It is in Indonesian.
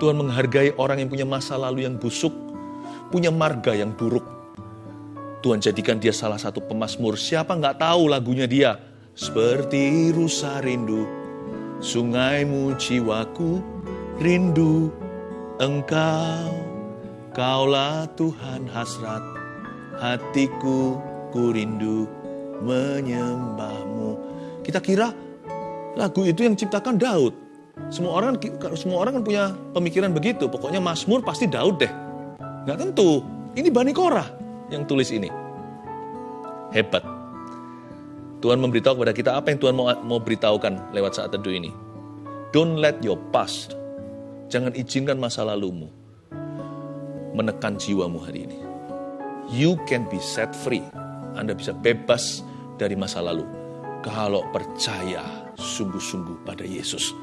Tuhan menghargai orang yang punya masa lalu yang busuk, punya marga yang buruk. Tuhan jadikan dia salah satu pemasmur. Siapa nggak tahu lagunya dia? Seperti rusa rindu, sungaimu jiwaku rindu engkau. Kaulah Tuhan hasrat hatiku ku rindu menyembahmu. Kita kira lagu itu yang ciptakan Daud. Semua orang semua orang kan punya pemikiran begitu. Pokoknya Mazmur pasti Daud deh. Nggak tentu. Ini Bani Korah yang tulis ini. Hebat. Tuhan memberitahu kepada kita apa yang Tuhan mau, mau beritahukan lewat saat teduh ini. Don't let your past, jangan izinkan masa lalumu menekan jiwamu hari ini. You can be set free. Anda bisa bebas dari masa lalu. Kalau percaya sungguh-sungguh pada Yesus.